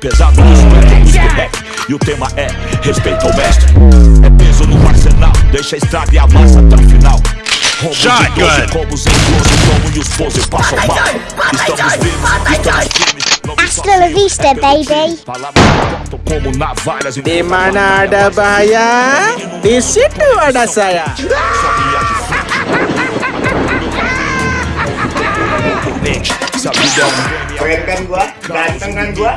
Pesado nos métodos do rap E o tema é respeito ao mestre. É peso no arsenal Deixa a estrada e a massa até o final. Rombo de 12 combos em 12 Como e os pose passam mal. Estamos vivos, estamos firmes não me Hasta la vista, baby. Palavras cortam como navalhas em Di mana Keren kan gua? Ganteng kan gua?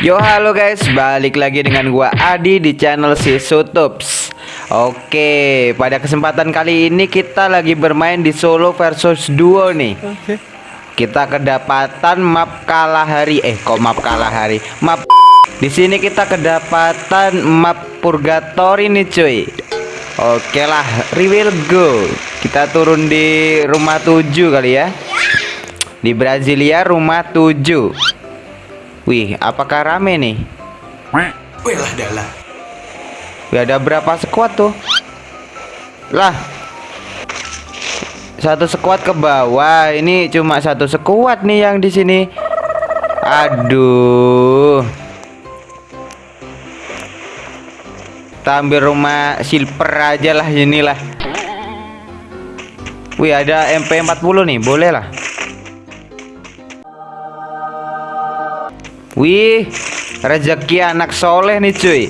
Yo halo guys, balik lagi dengan gua Adi di channel si Sutups. Oke, pada kesempatan kali ini kita lagi bermain di solo versus duo nih. Kita kedapatan map Kalahari. Eh, kok map Kalahari? Map di sini kita kedapatan map Purgatory nih cuy. Oke lah, will go. Kita turun di rumah 7 kali ya. Di Brasilia rumah 7. Wih, apakah rame nih? Wih lah dalah. Wih, ada berapa squad tuh? Lah. Satu squad ke bawah. Ini cuma satu squad nih yang di sini. Aduh. Kita ambil rumah silver aja lah inilah. Wih, ada MP40 nih, boleh lah. Wih, rezeki anak soleh nih cuy.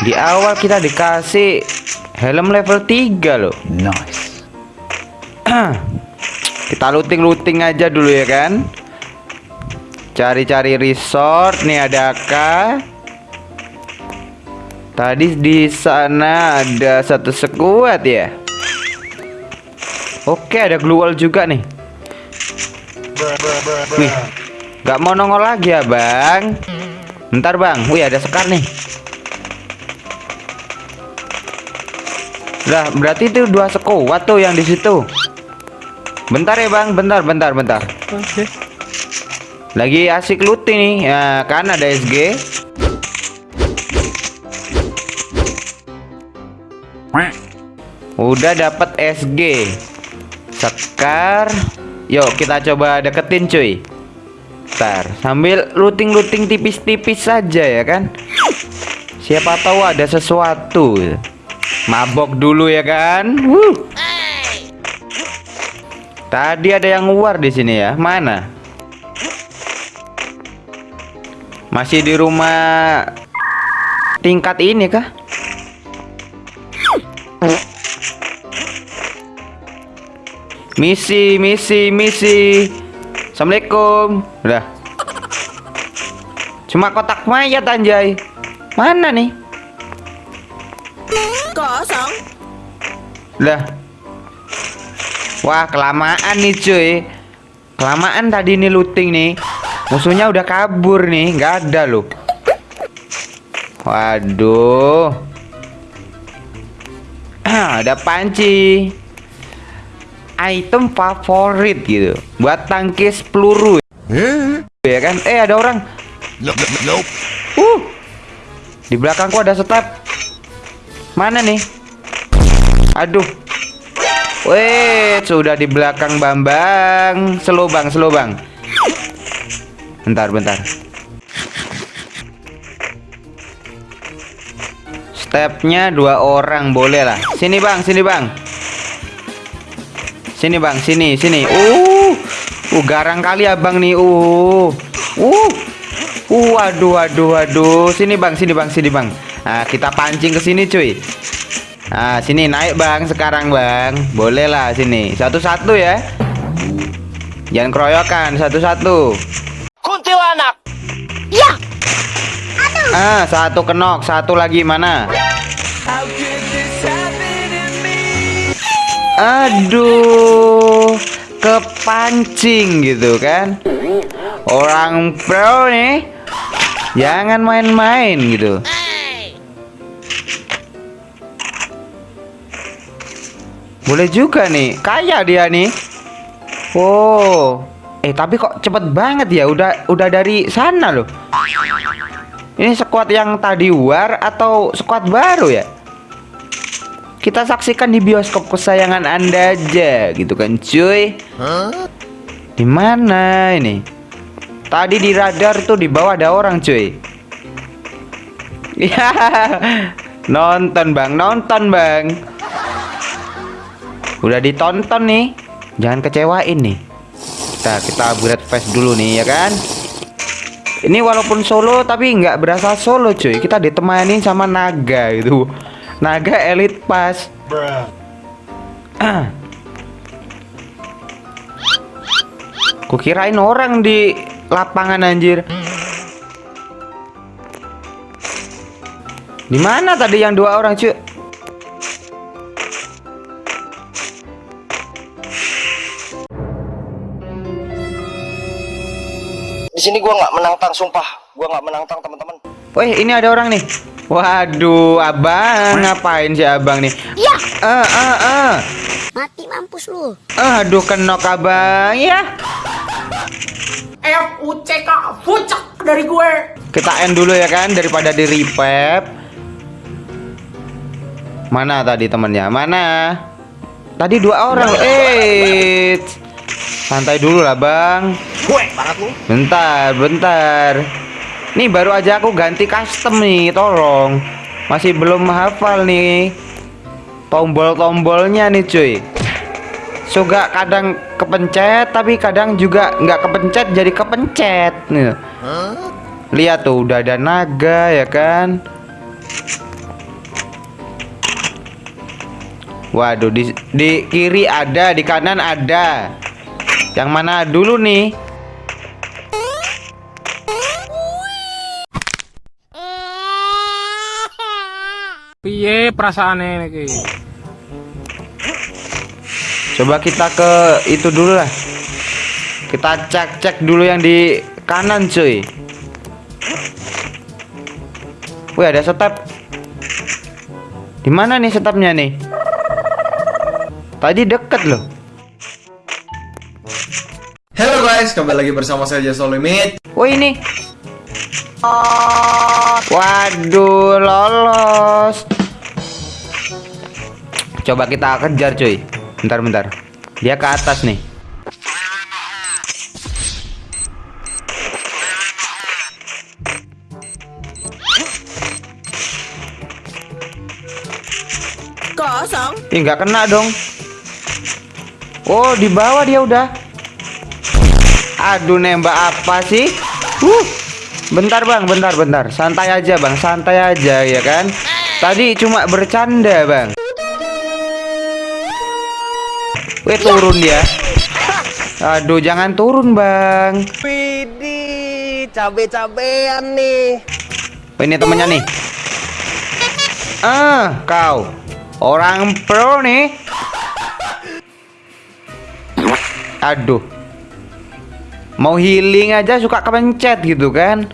Di awal kita dikasih helm level 3 loh. Nice. kita looting-looting aja dulu ya kan. Cari-cari resort nih adakah? Tadi di sana ada satu sekuat ya. Oke, ada wall juga nih. Wih, Gak mau nongol lagi ya bang? Bentar bang. Wih ada sekar nih. Lah berarti itu dua sekuat tuh yang di situ. Bentar ya bang. Bentar bentar bentar. Oke. Lagi asik looting nih. Ya, Kan ada SG Udah dapat SG Sekar Yuk kita coba deketin cuy Bentar, sambil looting-looting tipis-tipis saja ya kan. Siapa tahu ada sesuatu. Mabok dulu ya kan. Wuh. Tadi ada yang war di sini ya. Mana? Masih di rumah tingkat ini kah? Misi, misi, misi. Assalamualaikum. Udah. Cuma kotak mayat anjay. Mana nih? Kosong. Lah. Wah, kelamaan nih cuy. Kelamaan tadi nih looting nih. Musuhnya udah kabur nih, nggak ada loh. Waduh. ada panci. Item favorit gitu. Buat tangkis peluru. Ya kan? Eh, ada orang. Uh. Di belakangku ada step. Mana nih? Aduh. Weh, sudah di belakang Bambang. Slow bang, slow bang. Bentar, bentar. Stepnya dua orang boleh lah. Sini bang, sini bang. Sini bang, sini, sini. Uh, uh garang kali abang nih. Uh, uh, uh, waduh, waduh, waduh. Sini bang, sini bang, sini bang. Nah, kita pancing ke sini cuy. Nah, sini naik bang sekarang bang. Boleh lah sini. Satu-satu ya. Jangan keroyokan, satu-satu. Kuntilanak. Ah, satu kenok, satu lagi mana? Aduh, kepancing gitu kan? Orang pro nih, jangan main-main gitu. Boleh juga nih, kaya dia nih. Oh, eh tapi kok cepet banget ya? Udah, udah dari sana loh. Ini squad yang tadi war atau squad baru ya? Kita saksikan di bioskop kesayangan Anda aja gitu kan cuy. Di mana ini? Tadi di radar tuh di bawah ada orang cuy. Ya, nonton bang, nonton bang. Udah ditonton nih, jangan kecewain nih. Kita kita upgrade face dulu nih ya kan. Ini walaupun solo tapi nggak berasa solo cuy. Kita ditemani sama naga itu. Naga elite pass. Kukirain orang di lapangan anjir. Di mana tadi yang dua orang cuy? Di sini gua nggak menantang, sumpah. Gua nggak menantang teman-teman. Wih, ini ada orang nih. Waduh, abang ngapain sih abang nih? Ya, Eh, eh, eh. mati mampus lu. Aduh, kenok abang ya. F U C K fucek dari gue. Kita end dulu ya kan daripada di repep. Mana tadi temennya? Mana? Tadi dua orang. Eh, santai dulu lah bang. Gue banget lu. Bentar, bentar. Nih baru aja aku ganti custom nih, tolong. Masih belum hafal nih. Tombol-tombolnya nih cuy. Suka kadang kepencet tapi kadang juga nggak kepencet jadi kepencet nih. Lihat tuh udah ada naga ya kan. Waduh di di kiri ada, di kanan ada. Yang mana dulu nih? Piye perasaannya iki? Coba kita ke itu dulu lah. Kita cek-cek dulu yang di kanan cuy. Wih ada step. Di mana nih stepnya nih? Tadi deket loh. Halo guys, kembali lagi bersama saya Jason Limit. Oh ini. Waduh, lolos. Coba kita kejar cuy. Bentar bentar. Dia ke atas nih. Kosong. Ih, nggak kena dong. Oh, di bawah dia udah. Aduh, nembak apa sih? Uh. Bentar, Bang. Bentar, bentar. Santai aja, Bang. Santai aja ya kan. Tadi cuma bercanda, Bang. Turun dia. Aduh, jangan turun, Bang. Widih, cabe-cabean nih. Oh, ini temennya nih. Ah, kau. Orang pro nih. Aduh. Mau healing aja suka kepencet gitu kan.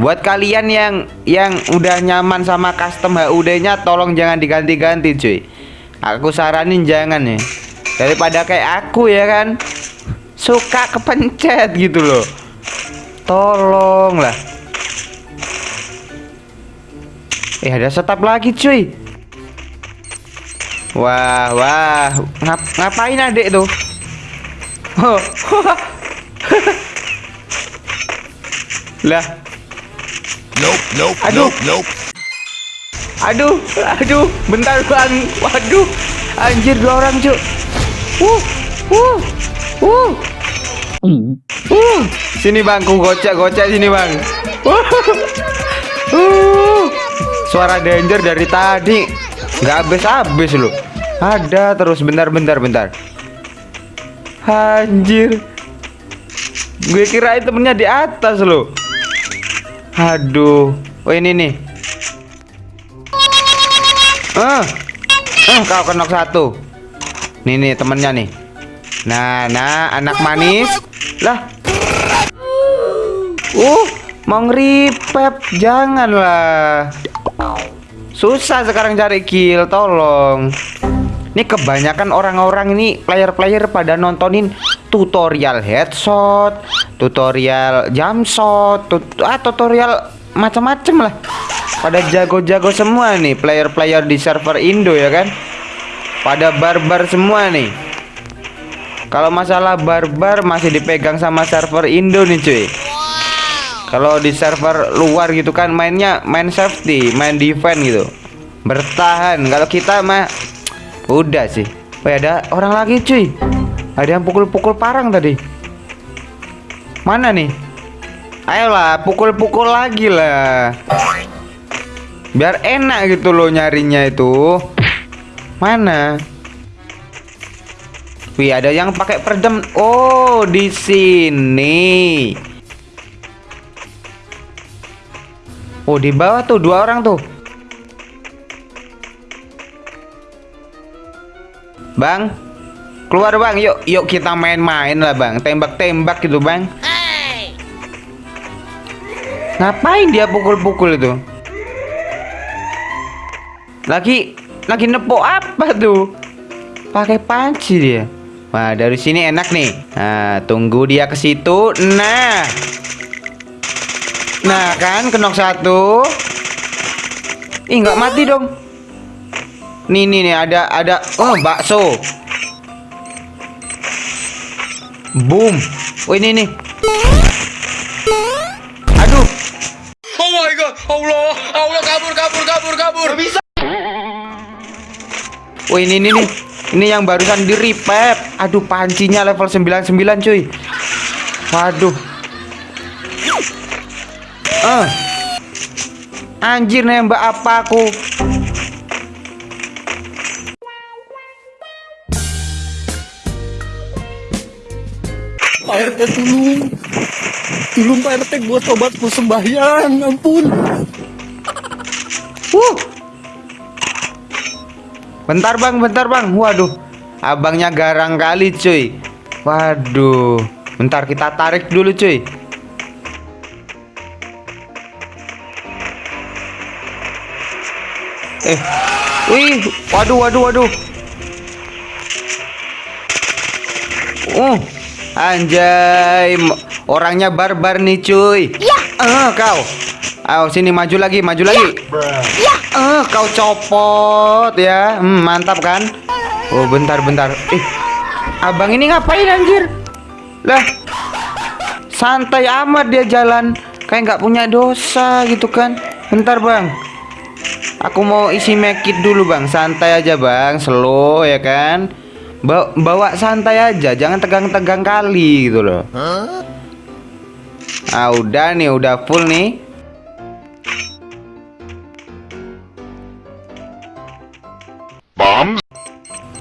Buat kalian yang yang udah nyaman sama custom HUD-nya tolong jangan diganti-ganti, cuy. Aku saranin jangan ya. Daripada kayak aku ya kan. Suka kepencet gitu loh. Tolong lah. Eh ada setup lagi cuy Wah wah Ngap Ngapain adek tuh. Lah Nope, nope, Aduh. nope, nope. Aduh Aduh Bentar bang Waduh Anjir dua orang cuy Uh Uh Uh Uh Sini bang. Ku gocek gocek sini bang. Uh. Uh Suara danger dari tadi. Nggak habis-habis loh. Ada terus. Bentar bentar Anjir. Gue kirain temennya di atas loh. Aduh. Oh ini nih. Ah, ah kau kenok satu. Nih nih temennya nih. Nah, nah anak manis. Lah. Uh, mau ngeripep janganlah. Susah sekarang cari kill, tolong. Ini kebanyakan orang-orang ini player-player pada nontonin tutorial headshot, tutorial jump shot, tut ah, tutorial macam-macam lah. Pada jago-jago semua nih player-player di server Indo ya kan. Pada barbar semua nih. Kalau masalah barbar masih dipegang sama server Indo nih cuy. Kalau di server luar gitu kan mainnya main safety, main defense gitu. Bertahan. Kalau kita mah udah sih. Oh ada orang lagi cuy. Ada yang pukul-pukul parang tadi. Mana nih? Ayolah, pukul-pukul lagi lah. Biar enak gitu loh nyarinya itu. Mana? Wih, ada yang pakai peredam. Oh, di sini. Oh, di bawah tuh dua orang tuh. Bang, keluar bang. Yuk, yuk kita main-main lah bang. Tembak-tembak gitu bang. Ngapain dia pukul-pukul itu? Lagi lagi nepok apa tuh? Pakai panci dia. Wah, dari sini enak nih. Nah, tunggu dia ke situ. Nah. Nah, kan kenok satu. Ih, nggak mati dong. Nih, nih, nih ada ada oh, bakso. Boom. Oh, ini nih. Aduh. Oh my god, Allah, Allah Oh ini ini nih Ini yang barusan di repep Aduh pancinya level 99 cuy. Waduh. Eh. Anjir nembak apa aku? Pak RT tulung. Tulung Pak RT buat obat sembahyang, ampun. Wuh Bentar bang, bentar bang. Waduh Abangnya garang kali cuy. Waduh Bentar kita tarik dulu cuy. Eh Wih Waduh waduh waduh. Uh Anjay Orangnya barbar nih cuy. Ya. Uh, kau. Ayo sini maju lagi maju lagi. Ya. Eh, kau copot ya. Hmm, mantap kan? Oh, bentar bentar. Eh, abang ini ngapain anjir? Lah, santai amat dia jalan. Kayak nggak punya dosa gitu kan? Bentar bang. Aku mau isi mekit dulu bang. Santai aja bang. Slow ya kan? Bawa, bawa santai aja. Jangan tegang-tegang kali gitu loh. Ah, udah nih, udah full nih.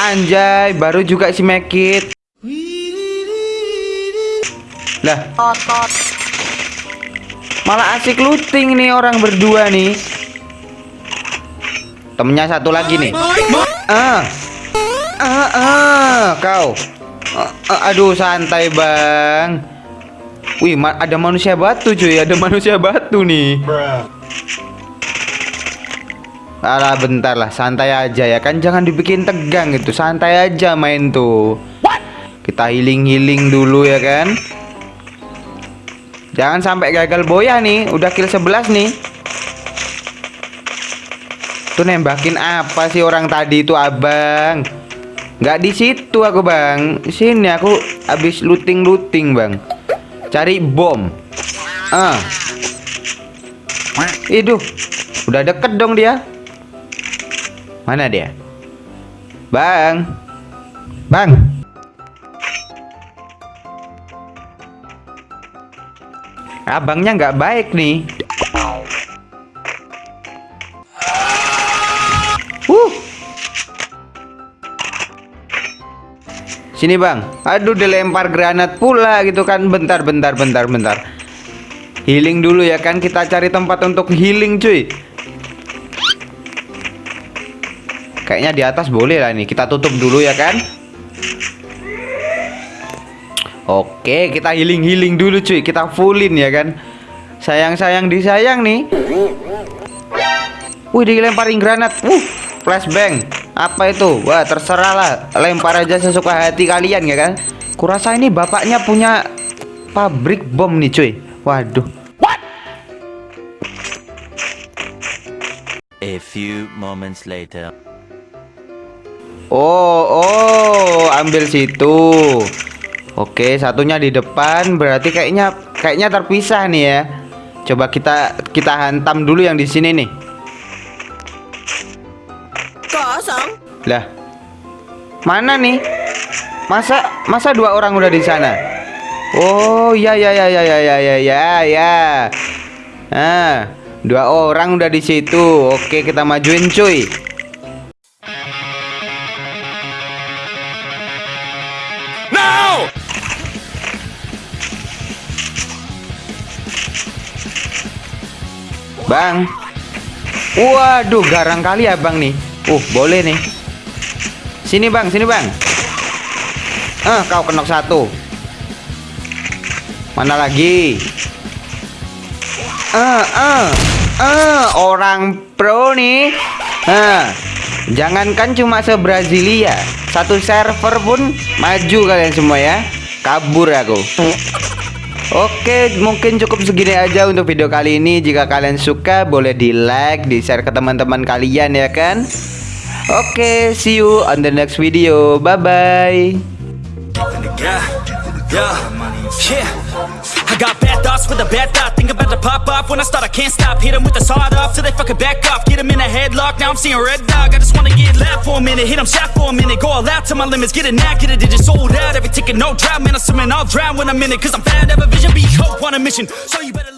Anjay, baru juga si Mekit. Lah, malah asik looting nih orang berdua nih. Temennya satu lagi nih. Ah, ah, ah, kau. Ah, ah, aduh, santai bang. Wih, ma ada manusia batu cuy, ada manusia batu nih. Alah bentar lah. Santai aja ya kan? Jangan dibikin tegang gitu santai aja main tuh. Kita healing healing dulu ya kan? Jangan sampai gagal boya nih. Udah kill 11 nih. Tuh nembakin apa sih orang tadi itu abang? Nggak di situ aku bang. Sini aku habis looting looting bang. Cari bom. Ah. Iduh. Udah deket dong dia Mana dia? Bang. Bang. Abangnya nggak baik nih. Uh. Sini bang. Aduh dilempar granat pula gitu kan. Bentar, bentar, bentar, bentar. Healing dulu ya kan. Kita cari tempat untuk healing cuy. Kayaknya di atas boleh lah nih. Kita tutup dulu ya kan. Oke, kita healing-healing dulu cuy. Kita fullin ya kan. Sayang-sayang disayang nih. Wih, dilemparin granat. Uh, flashbang. Apa itu? Wah, terserah lah. Lempar aja sesuka hati kalian ya kan. Kurasa ini bapaknya punya pabrik bom nih cuy. Waduh. A few moments later. Oh, oh, ambil situ. Oke, satunya di depan berarti kayaknya kayaknya terpisah nih ya. Coba kita kita hantam dulu yang di sini nih. Kosong. Lah. Mana nih? Masa masa dua orang udah di sana? Oh, ya ya ya ya ya ya ya ya ya. Ah, dua orang udah di situ. Oke, kita majuin cuy. Bang. Waduh, garang kali ya, Bang nih. Uh, boleh nih. Sini, Bang, sini, Bang. Eh, kau kenok satu. Mana lagi? Eh, eh, eh, orang pro nih. Eh, jangankan cuma se-Brasilia, satu server pun maju kalian semua ya. Kabur aku. Oke, mungkin cukup segini aja untuk video kali ini. Jika kalian suka, boleh di like, di share ke teman-teman kalian ya kan. Oke, see you on the next video. Bye bye. Got bad thoughts with a bad thought. Think about to pop off when I start. I can't stop. Hit 'em with the sawed off till they fucking back off. Get 'em in a headlock. Now I'm seeing red dog. I just wanna get loud for a minute. Hit 'em shot for a minute. Go all out to my limits. Get it now, get it. Digit sold out. Every ticket, no drought. Man, I'm swimming. I'll drown when I'm in it. Cause I'm fat. Have a vision. Be hope on a mission. So you better.